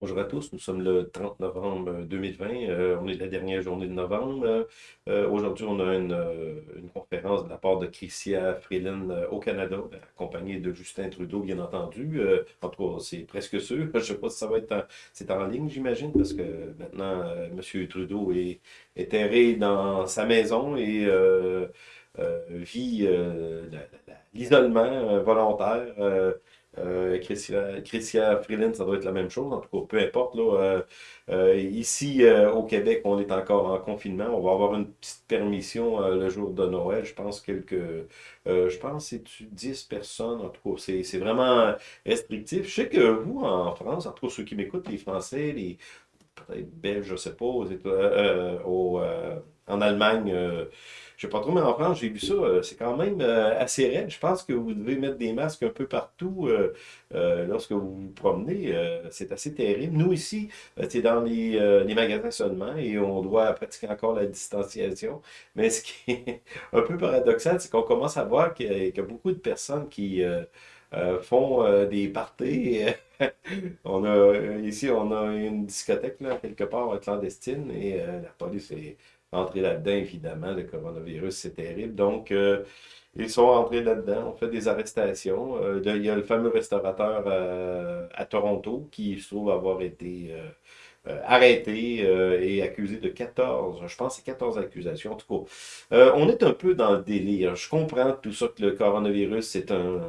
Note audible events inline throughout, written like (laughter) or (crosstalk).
Bonjour à tous, nous sommes le 30 novembre 2020, euh, on est la dernière journée de novembre. Euh, euh, aujourd'hui, on a une, une, conférence de la part de Christia Freeland au Canada, accompagnée de Justin Trudeau, bien entendu. en tout cas, c'est presque sûr. (laughs) Je ne sais pas si ça va être en, en ligne, j'imagine, parce que maintenant, M. Trudeau est, est erré dans sa maison et vit l'isolement volontaire euh, Christian, Freeland, ça doit être la même chose. En tout cas, peu importe. Là, euh, euh, ici, au Québec, on est encore en confinement. On va avoir une petite permission le jour de Noël. Je pense quelques... je pense c'est 10 personnes. En tout cas, c'est vraiment restrictif. Je sais que vous, en France, en tout cas, ceux qui m'écoutent, les Français, les Belges, je sais pas, au, en Allemagne je sais pas trop, mais en France, j'ai vu ça, euh, c'est quand même euh, assez raide. Je pense que vous devez mettre des masques un peu partout euh, lorsque vous vous promenez. c'est assez terrible. Nous, ici, c'est dans les, magasins seulement et on doit pratiquer encore la distanciation. Mais ce qui (laughs) est un peu paradoxal, c'est qu'on commence à voir qu'il y, a beaucoup de personnes qui... font des parties. (laughs) on a, ici, on a une discothèque, là, quelque part, clandestine, et la police est entrer là-dedans, évidemment. Le coronavirus, c'est terrible. Donc, euh, ils sont entrés là-dedans. On fait des arrestations. Euh, il y a le fameux restaurateur euh, à Toronto qui se trouve avoir été arrêté et accusé de 14, je pense c'est 14 accusations. En tout cas, on est un peu dans le délire. Je comprends tout ça que le coronavirus, c'est un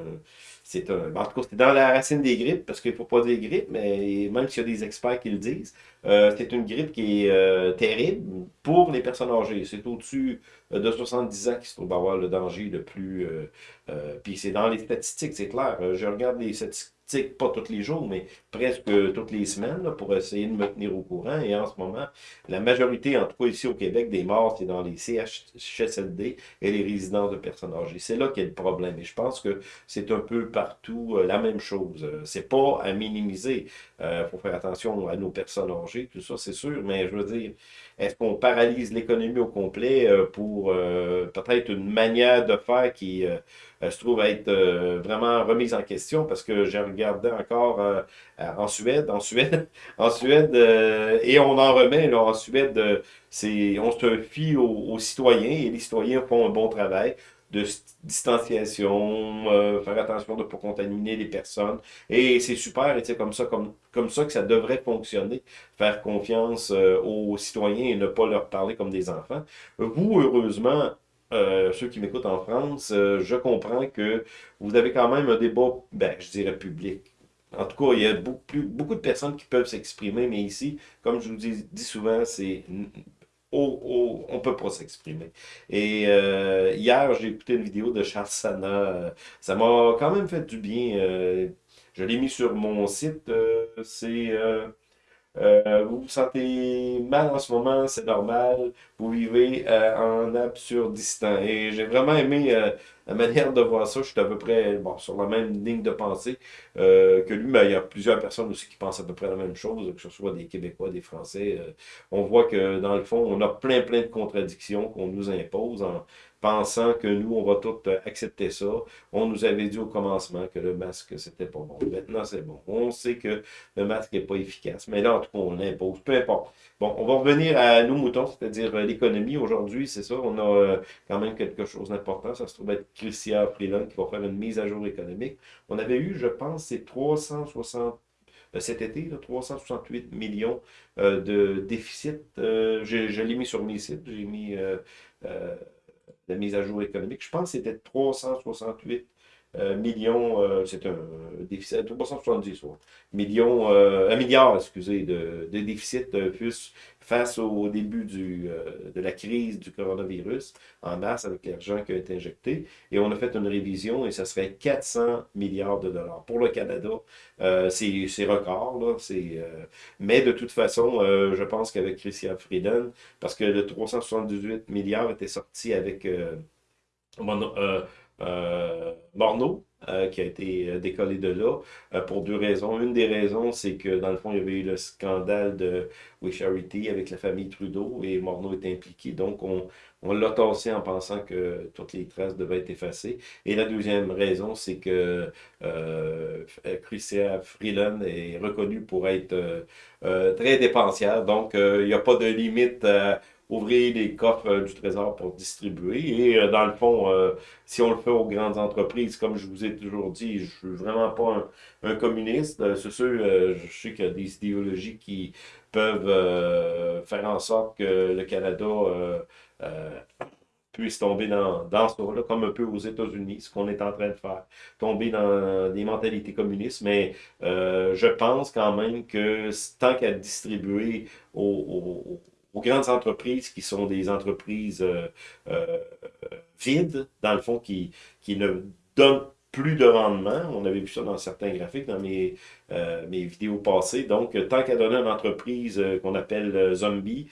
c'est un, en tout cas, c'est dans la racine des grippes, parce qu'il ne faut pas dire grippe, mais même s'il y a des experts qui le disent, euh, c'est une grippe qui est euh, terrible pour les personnes âgées. C'est au-dessus euh, de 70 ans qui se trouve avoir le danger le plus... puis c'est dans les statistiques, c'est clair. Je regarde les statistiques pas tous les jours, mais presque toutes les semaines, pour essayer de me tenir au courant. Et en ce moment, la majorité, en tout cas ici au Québec, des morts, c'est dans les CHSLD et les résidences de personnes âgées. C'est là a le problème. Et je pense que c'est un peu partout euh, la même chose. Euh, c'est pas à minimiser. Euh, faut faire attention à nos personnes âgées, tout ça, c'est sûr. Mais je veux dire, est-ce qu'on paralyse l'économie au complet pour peut-être une manière de faire qui euh, se trouve être euh, vraiment remise en question? Parce que j'ai regardé encore euh, en Suède, en Suède, (laughs) en Suède, et on en remet là, en Suède, c'est on se fie aux, citoyens et les citoyens font un bon travail de distanciation, faire attention de ne pas contaminer les personnes. Et c'est super, et c'est comme ça, comme, comme ça que ça devrait fonctionner, faire confiance aux citoyens et ne pas leur parler comme des enfants. Vous, heureusement, euh, ceux qui m'écoutent en France, euh, je comprends que vous avez quand même un débat, ben, je dirais public. En tout cas, il y a beaucoup, beaucoup de personnes qui peuvent s'exprimer, mais ici, comme je vous dis, souvent, c'est... on ne peut pas s'exprimer. Et euh, hier, j'ai écouté une vidéo de Charles Sana. Ça m'a quand même fait du bien. je l'ai mis sur mon site. c'est euh, vous vous sentez mal en ce moment, c'est normal. Vous vivez euh, en absurdistan. Et j'ai vraiment aimé euh, la manière de voir ça. Je suis à peu près bon, sur la même ligne de pensée que lui. Mais il y a plusieurs personnes aussi qui pensent à peu près la même chose, que ce soit des Québécois, des Français. on voit que dans le fond, on a plein plein de contradictions qu'on nous impose en, pensant que nous, on va tout euh, accepter ça. On nous avait dit au commencement que le masque, c'était pas bon. Maintenant, c'est bon. On sait que le masque n'est pas efficace. Mais là, en tout cas, on l'impose. Peu importe. Bon, on va revenir à nos moutons, c'est-à-dire euh, l'économie. Aujourd'hui, c'est ça, on a euh, quand même quelque chose d'important. Ça se trouve être Christian Freeland qui va faire une mise à jour économique. On avait eu, je pense, c'est 360 cet été, 368 millions de déficit. je, l'ai mis sur mes sites, j'ai mis la mise à jour économique. Je pense que c'était 368 euh, millions, euh, c'est un déficit, 370 millions, euh, un milliard, excusez, de, de déficit face au début du, de la crise du coronavirus en mars avec l'argent qui a été injecté. Et on a fait une révision et ça serait 400 milliards de dollars. Pour le Canada, c'est record, là, mais de toute façon, je pense qu'avec Christian Frieden, parce que le 378 milliards était sorti avec... Euh, Morneau, euh, qui a été euh, décollé de là, euh, pour deux raisons. Une des raisons, c'est que dans le fond, il y avait eu le scandale de We Charity avec la famille Trudeau et Morneau est impliqué. Donc, on, on l'a tassé en pensant que toutes les traces devaient être effacées. Et la deuxième raison, c'est que euh, Freeland est reconnue pour être très dépensière. Donc, il n'y a pas de limite ouvrir les coffres euh, du Trésor pour distribuer. Et euh, dans le fond, euh, si on le fait aux grandes entreprises, comme je vous ai toujours dit, je suis vraiment pas un, communiste. C'est sûr, je sais qu'il y a des idéologies qui peuvent faire en sorte que le Canada puisse tomber dans, dans ça, là, comme un peu aux États-Unis, ce qu'on est en train de faire, tomber dans des mentalités communistes, mais je pense quand même que tant qu'à distribuer aux, aux grandes entreprises qui sont des entreprises euh, euh, vides, dans le fond, qui, qui ne donnent plus de rendement. On avait vu ça dans certains graphiques dans mes, euh, mes vidéos passées. Donc, tant qu'à donner une entreprise qu'on appelle zombie,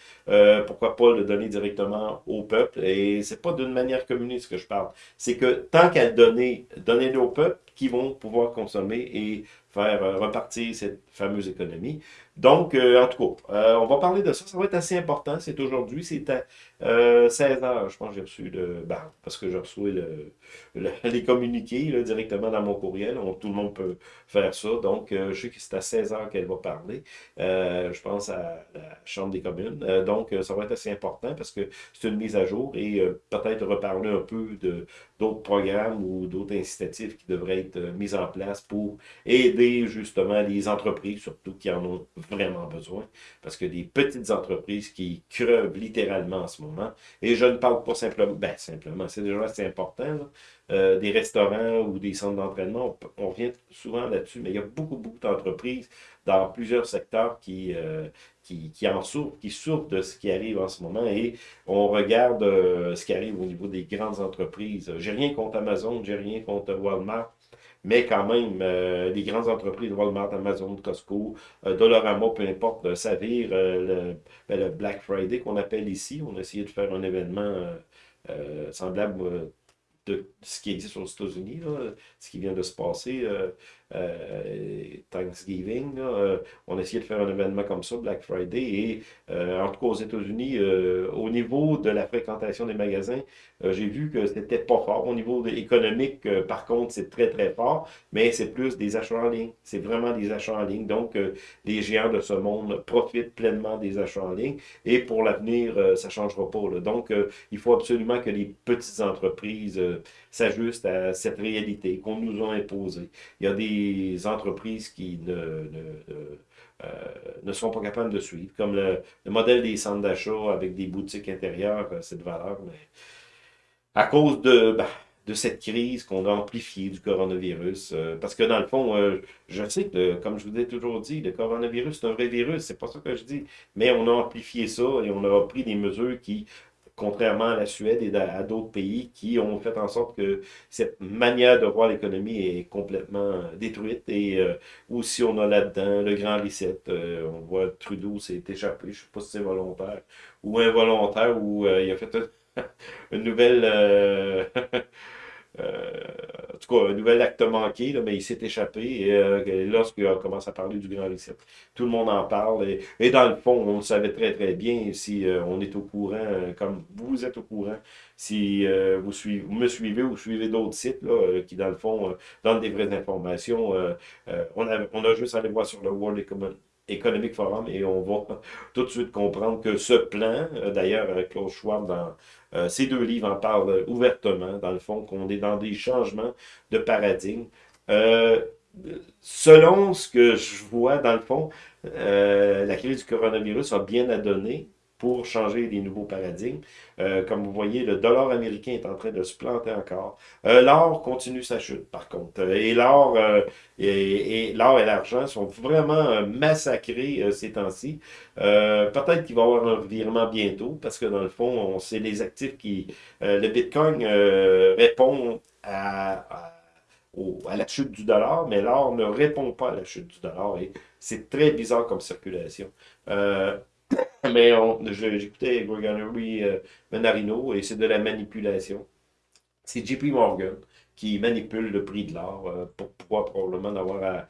pourquoi pas le donner directement au peuple? Et c'est pas d'une manière communiste que je parle. C'est que tant qu'à donner, donner-le au peuple qui vont pouvoir consommer et faire repartir cette fameuse économie. Donc, euh, en tout cas, euh, on va parler de ça. Ça va être assez important. C'est aujourd'hui. C'est à 16 euh, Je pense que j'ai reçu le... Ben, parce que j'ai reçu le, (laughs) les communiqués directement dans mon courriel. tout le monde peut faire ça. Donc, je sais que c'est à 16 h qu'elle va parler. je pense à la Chambre des communes. donc, ça va être assez important parce que c'est une mise à jour et peut-être reparler un peu de d'autres programmes ou d'autres incitatifs qui devraient être mis en place pour aider justement les entreprises, surtout qui en ont vraiment besoin, parce que des petites entreprises qui crevent littéralement en ce moment, et je ne parle pas simplement, ben simplement, c'est déjà assez important, euh, des restaurants ou des centres d'entraînement, on, revient souvent là-dessus, mais il y a beaucoup, beaucoup d'entreprises dans plusieurs secteurs qui, euh, qui, qui, en souffrent, qui souffrent de ce qui arrive en ce moment, et on regarde euh, ce qui arrive au niveau des grandes entreprises. J'ai rien contre Amazon, j'ai rien contre Walmart, mais quand même, euh, les grandes entreprises, Walmart, Amazon, Costco, euh, Dollarama, peu importe, euh, Savir, le, ben, le, Black Friday qu'on appelle ici, on a essayé de faire un événement semblable de ce qui existe aux États-Unis, ce qui vient de se passer, euh, euh, Thanksgiving. Euh, on a essayé de faire un événement comme ça, Black Friday, et en tout cas aux États-Unis, au niveau de la fréquentation des magasins, j'ai vu que c'était pas fort. Au niveau économique, par contre, c'est très très fort, mais c'est plus des achats en ligne. C'est vraiment des achats en ligne. Donc, les géants de ce monde profitent pleinement des achats en ligne, et pour l'avenir, ça ne changera pas. Donc, il faut absolument que les petites entreprises s'ajuste à cette réalité qu'on nous a imposée. Il y a des entreprises qui ne, euh, ne sont pas capables de suivre, comme le, modèle des centres d'achat avec des boutiques intérieures, euh, c'est de valeur, mais à cause de, ben, de cette crise qu'on a amplifiée du coronavirus. Euh, parce que dans le fond, je sais que, comme je vous ai toujours dit, le coronavirus, c'est un vrai virus, c'est pas ça que je dis. Mais on a amplifié ça et on a pris des mesures qui contrairement à la Suède et à, d'autres pays qui ont fait en sorte que cette manière de voir l'économie est complètement détruite. Et euh, aussi, on a là-dedans le grand reset. Euh, on voit Trudeau s'est échappé, je ne sais pas si c'est volontaire ou involontaire, ou euh, il a fait (laughs) une nouvelle... (laughs) Euh, en tout cas, un nouvel acte manqué, là, mais il s'est échappé. Et euh, lorsqu'il commence à parler du Grand Reset, tout le monde en parle. Et, dans le fond, on le savait très très bien si euh, on est au courant, comme vous êtes au courant, si vous, suivez, me suivez ou suivez d'autres sites là, qui, dans le fond, donnent des vraies informations. on, a, on a juste à aller voir sur le World Economic Forum et on va (laughs) tout de suite comprendre que ce plan, d'ailleurs, Klaus Schwab, dans euh, ces deux livres en parlent ouvertement, dans le fond, qu'on est dans des changements de paradigme. Euh, selon ce que je vois, dans le fond, euh, la crise du coronavirus a bien à donner pour changer les nouveaux paradigmes. Euh, comme vous voyez, le dollar américain est en train de se planter encore. Euh, l'or continue sa chute, par contre. Euh, et l'or et, et et l'argent sont vraiment massacrés ces temps-ci. Peut-être qu'il va y avoir un virement bientôt, parce que dans le fond, c'est les actifs qui... le Bitcoin répond à, à la chute du dollar, mais l'or ne répond pas à la chute du dollar. Et c'est très bizarre comme circulation. Euh, (laughs) mais j'écoutais Gregory euh, Menarino et c'est de la manipulation. C'est JP Morgan qui manipulent le prix de l'or pour pouvoir probablement avoir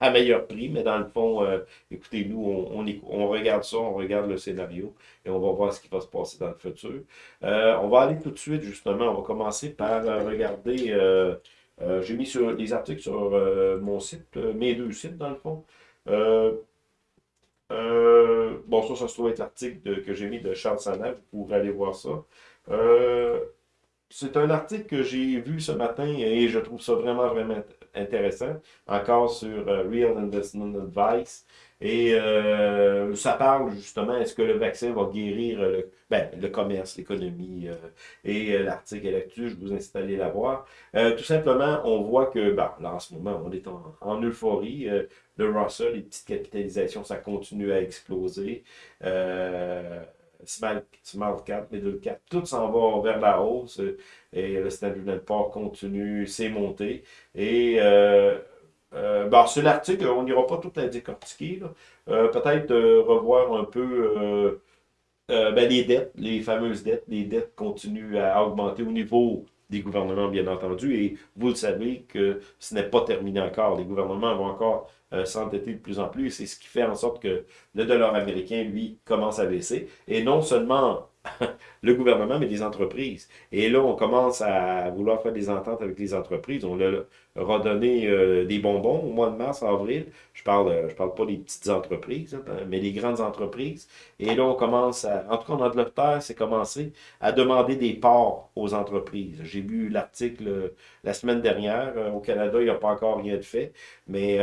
à, meilleur prix, mais dans le fond, euh, écoutez, nous, on, on, regarde ça, on regarde le scénario et on va voir ce qui va se passer dans le futur. Euh, on va aller tout de suite, justement, on va commencer par euh, regarder, j'ai mis sur des articles sur mon site, mes deux sites, dans le fond. Bon, ça, ça se trouve être l'article que j'ai mis de Charles Sanev, vous pourrez aller voir ça. c'est un article que j'ai vu ce matin et je trouve ça vraiment, vraiment intéressant, encore sur euh, Real Investment Advice. Et euh, ça parle justement, est-ce que le vaccin va guérir le, ben, le commerce, l'économie euh, et l'article là-dessus, je vous incite à aller la voir. tout simplement, on voit que ben, là en ce moment, on est en, euphorie. le Russell, les petites capitalisations, ça continue à exploser. Small, small cap, middle cap, tout s'en va vers la hausse et le Standard Poor's continue ses montées. Et euh, euh, bon, sur l'article, on n'ira pas tout à décortiquer. Euh, Peut-être revoir un peu ben, les dettes, les fameuses dettes. Les dettes continuent à augmenter au niveau des gouvernements, bien entendu. Et vous le savez que ce n'est pas terminé encore. Les gouvernements vont encore euh, s'endetter de plus en plus. C'est ce qui fait en sorte que le dollar américain, lui, commence à baisser. Et non seulement le gouvernement, mais les entreprises. Et là, on commence à vouloir faire des ententes avec les entreprises. On leur a donné euh, des bonbons au mois de mars, avril. Je parle, euh, je parle pas des petites entreprises, hein, mais des grandes entreprises. Et là, on commence à, en tout cas, en Angleterre, c'est commencé à demander des parts aux entreprises. J'ai lu l'article euh, la semaine dernière. Au Canada, il n'y a pas encore rien de fait. Mais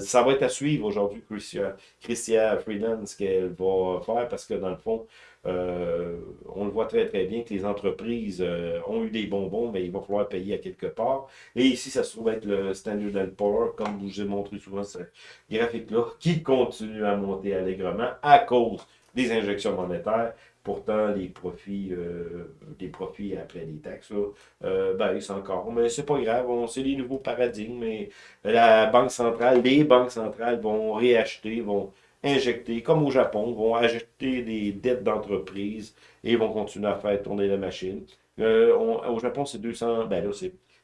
ça va être à suivre aujourd'hui, Christian, Christian Freeland, ce qu'elle va faire, parce que dans le fond, euh, on le voit très très bien que les entreprises euh, ont eu des bonbons, mais il va falloir payer à quelque part. Et ici, ça se trouve être le Standard Poor's, comme je vous ai montré souvent ce graphique-là, qui continue à monter allègrement à cause des injections monétaires. Pourtant, les profits, euh, les profits après les taxes, là, baissent encore. Mais c'est pas grave, c'est les nouveaux paradigmes. Mais la Banque centrale, les banques centrales vont réacheter, vont injecter, comme au Japon, vont injecter des dettes d'entreprise et vont continuer à faire tourner la machine. Euh, au Japon, c'est 200, ben là,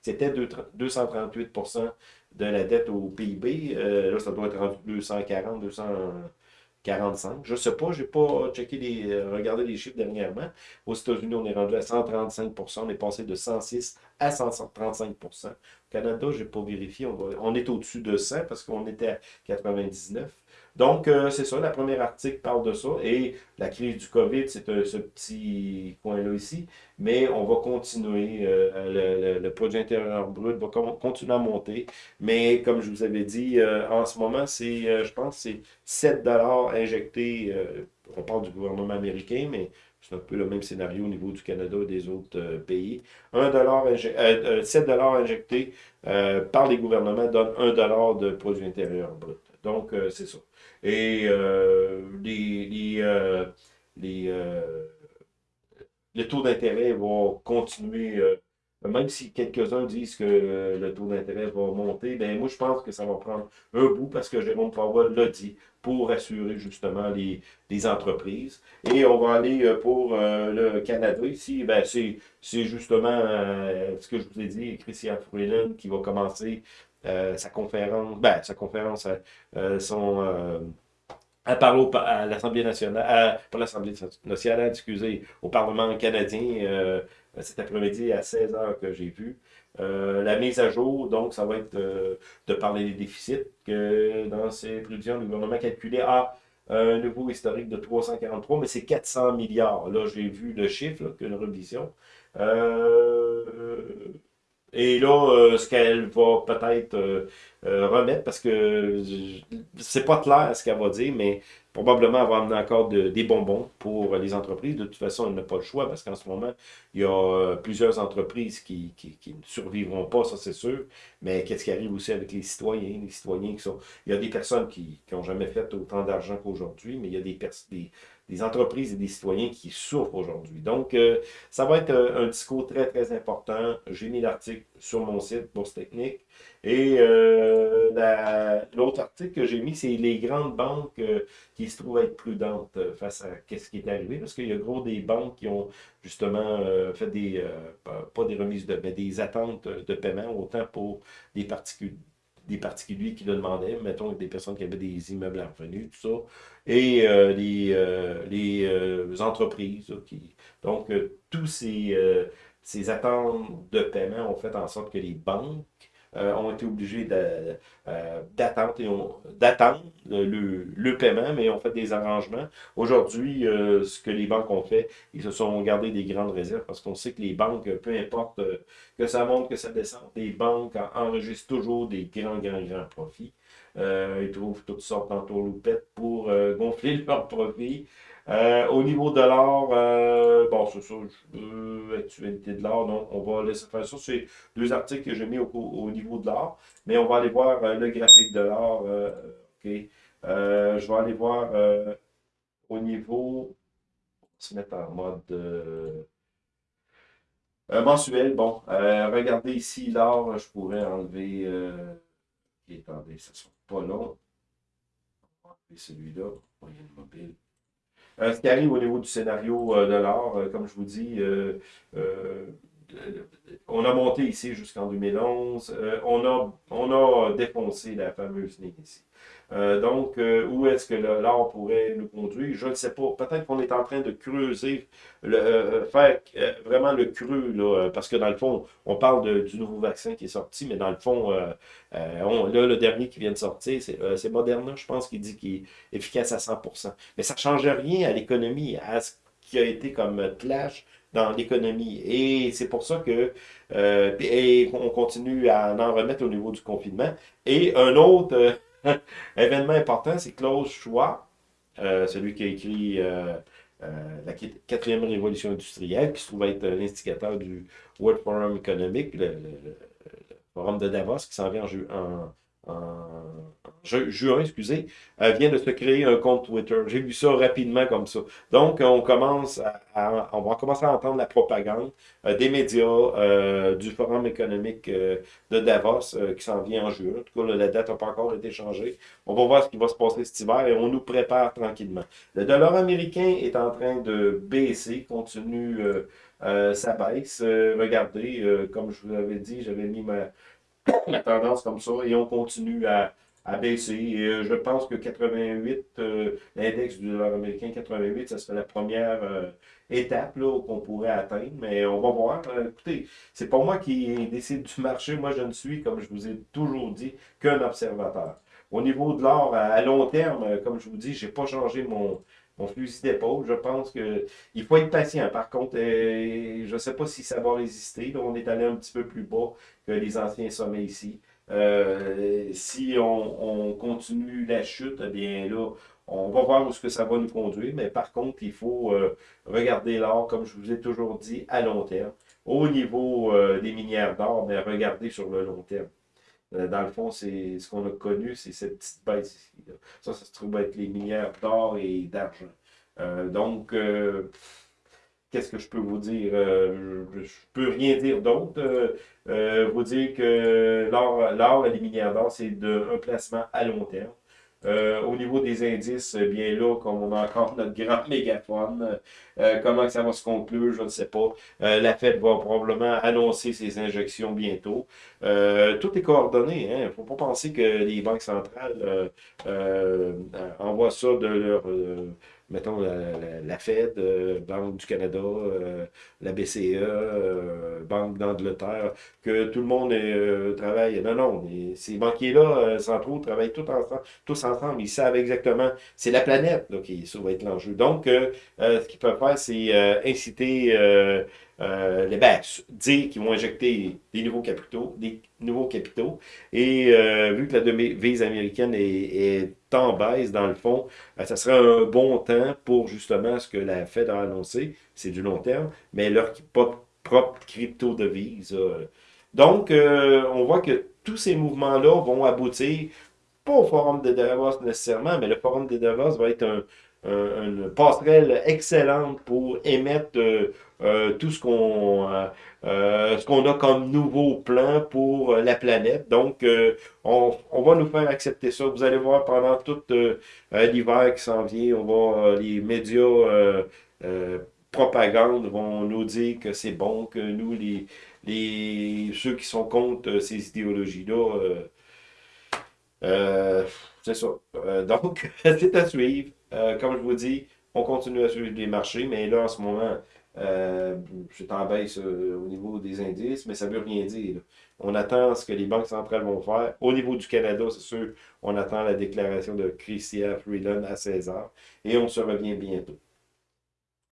c'était 238 de la dette au PIB. Euh, là, ça doit être rendu 240, 245. Je ne sais pas, je n'ai pas checké les, regardé les chiffres dernièrement. Aux États-Unis, on est rendu à 135 On est passé de 106 à 135 Au Canada, je n'ai pas vérifié. On, on est au-dessus de 100 parce qu'on était à 99. Donc, euh, c'est ça, la première article parle de ça. Et la crise du COVID, c'est ce petit coin-là ici. Mais on va continuer. Euh, le, produit intérieur brut va continuer à monter. Mais comme je vous avais dit, euh, en ce moment, c'est, je pense, c'est 7 injectés. on parle du gouvernement américain, mais c'est un peu le même scénario au niveau du Canada et des autres pays. 1 7 injectés par les gouvernements donne 1 de produit intérieur brut. Donc, c'est ça. Et euh, les, les, euh, euh, le taux d'intérêt va continuer, même si quelques-uns disent que le taux d'intérêt va monter, ben moi je pense que ça va prendre un bout parce que Jérôme Powell l'a dit pour assurer justement les, les, entreprises. Et on va aller pour le Canada ici, ben c'est justement ce que je vous ai dit, Christian Freeland qui va commencer sa conférence, ben, sa conférence, euh, euh, son, elle parle à l'Assemblée nationale, pas l'Assemblée nationale, excusez, au Parlement canadien cet après-midi à 16h que j'ai vu. la mise à jour, donc, ça va être de parler des déficits que dans ces prévisions, le gouvernement calculé à un niveau historique de 343, mais c'est 400 milliards. Là, j'ai vu le chiffre, qu'une révision. Et là, euh, ce qu'elle va peut-être euh, euh, remettre, parce que c'est pas clair ce qu'elle va dire, mais probablement elle va amener encore des bonbons pour les entreprises. De toute façon, elle n'a pas le choix, parce qu'en ce moment, il y a plusieurs entreprises qui, qui, ne survivront pas, ça c'est sûr. Mais qu'est-ce qui arrive aussi avec les citoyens? Les citoyens qui sont. Il y a des personnes qui n'ont jamais fait autant d'argent qu'aujourd'hui, mais il y a des, des, des entreprises et des citoyens qui souffrent aujourd'hui. Donc, euh, ça va être euh, un discours très, très important. J'ai mis l'article sur mon site, Bourse Technique. Et l'autre article que j'ai mis, c'est les grandes banques qui se trouvent être prudentes face à ce qui est arrivé, parce qu'il y a gros des banques qui ont justement fait des, pas des remises de, mais des attentes de paiement, autant pour des particuliers des particuliers qui le demandaient, mettons des personnes qui avaient des immeubles à revenus, tout ça, et euh, les, euh, les euh, entreprises. qui, donc, tous ces, ces attentes de paiement ont fait en sorte que les banques euh, ont été obligés euh, d'attendre le, le, paiement, mais ont fait des arrangements. Aujourd'hui, euh, ce que les banques ont fait, ils se sont gardés des grandes réserves parce qu'on sait que les banques, peu importe que ça monte, que ça descende, les banques enregistrent toujours des grands, grands, grands profits. Ils trouvent toutes sortes d'entourloupettes pour gonfler leurs profits. Euh, au niveau de l'or, euh, bon, c'est ça, actualité de l'or, non, on va laisser faire ça. C'est deux articles que j'ai mis au, niveau de l'or, mais on va aller voir euh, le graphique de l'or. OK. je vais aller voir au niveau, on va se mettre en mode mensuel. Bon, regardez ici l'or, je pourrais enlever, attendez, ça sera pas long. On celui-là, mobile. Euh, ce qui arrive au niveau du scénario euh, de l'art, euh, comme je vous dis, on a monté ici jusqu'en 2011. on, a, on a défoncé la fameuse ligne ici. Euh, donc, euh, où est-ce que l'art pourrait nous conduire? Je ne sais pas. Peut-être qu'on est en train de creuser, le, euh, faire vraiment le creux, là, parce que dans le fond, on parle du nouveau vaccin qui est sorti, mais dans le fond, là, le dernier qui vient de sortir, c'est Moderna, je pense, qui dit qu'il est efficace à 100%. Mais ça ne change rien à l'économie, à ce qui a été comme clash dans l'économie. Et c'est pour ça que et on continue à en remettre au niveau du confinement. Et un autre (laughs) Événement important, c'est Klaus Schwab, euh, celui qui a écrit euh, euh, la quatrième révolution industrielle, qui se trouve être l'instigateur du World Forum Economic, le, forum de Davos, qui s'en vient en, en juin, excusez, vient de se créer un compte Twitter. J'ai vu ça rapidement comme ça. Donc, on commence à, on va commencer à entendre la propagande euh, des médias, euh, du Forum économique euh, de Davos qui s'en vient en juin. En tout cas, la date n'a pas encore été changée. On va voir ce qui va se passer cet hiver et on nous prépare tranquillement. Le dollar américain est en train de baisser, continue sa baisse. regardez, comme je vous avais dit, j'avais mis ma (coughs) la tendance comme ça et on continue à, baisser. Et euh, je pense que 88, euh, l'index du dollar américain 88, ça serait la première euh, étape qu'on pourrait atteindre, mais on va voir. écoutez, c'est pas moi qui décide du marché, moi je ne suis, comme je vous ai toujours dit, qu'un observateur. Au niveau de l'or, à long terme, comme je vous dis, je n'ai pas changé mon, mon fusil d'épaule. Je pense qu'il faut être patient. Par contre, je ne sais pas si ça va résister. on est allé un petit peu plus bas que les anciens sommets ici. Euh, si on, continue la chute, eh bien là, on va voir où ce que ça va nous conduire. Mais par contre, il faut euh, regarder l'or, comme je vous ai toujours dit, à long terme. Au niveau euh, des minières d'or, mais regardez sur le long terme. Dans le fond, c'est ce qu'on a connu, c'est cette petite baisse ici. Ça, ça se trouve être les minières d'or et d'argent. donc, qu'est-ce que je peux vous dire? Euh, je ne peux rien dire d'autre. Euh, euh, vous dire que l'or, les minières d'or, c'est un placement à long terme. Au niveau des indices, bien là, comme on a encore notre grand mégaphone, comment ça va se conclure, je ne sais pas. la Fed va probablement annoncer ses injections bientôt. tout est coordonné. Il hein. ne faut pas penser que les banques centrales envoient ça de leur mettons, la, Fed, euh, Banque du Canada, euh, la BCE, euh, Banque d'Angleterre, que tout le monde travaille. Non, non, ces banquiers-là, centraux, travaillent tous ensemble, tous ensemble. Ils savent exactement, c'est la planète qui ça va être l'enjeu. Donc, ce qu'ils peuvent faire, c'est inciter euh, les banques dire qu'ils vont injecter des nouveaux capitaux, des nouveaux capitaux. Et euh, vu que la devise américaine est, en baisse, dans le fond, euh, ça serait un bon temps pour justement ce que la Fed a annoncé, c'est du long terme, mais leur propre crypto-devise. Donc, on voit que tous ces mouvements-là vont aboutir, pas au Forum de Davos nécessairement, mais le Forum de Davos va être un, une passerelle excellente pour émettre tout ce qu'on ce qu'on a comme nouveau plan pour la planète. Donc, on, on, va nous faire accepter ça. Vous allez voir pendant tout l'hiver qui s'en vient, on va les médias propagande vont nous dire que c'est bon, que nous, les, les, ceux qui sont contre ces idéologies-là, euh, c'est ça. Euh, donc, (laughs) c'est à suivre. Euh, comme je vous dis, on continue à suivre les marchés, mais là, en ce moment, je en baisse au niveau des indices, mais ça ne veut rien dire. On attend ce que les banques centrales vont faire. Au niveau du Canada, c'est sûr, on attend la déclaration de Chrystia Freeland à 16h et on se revient bientôt.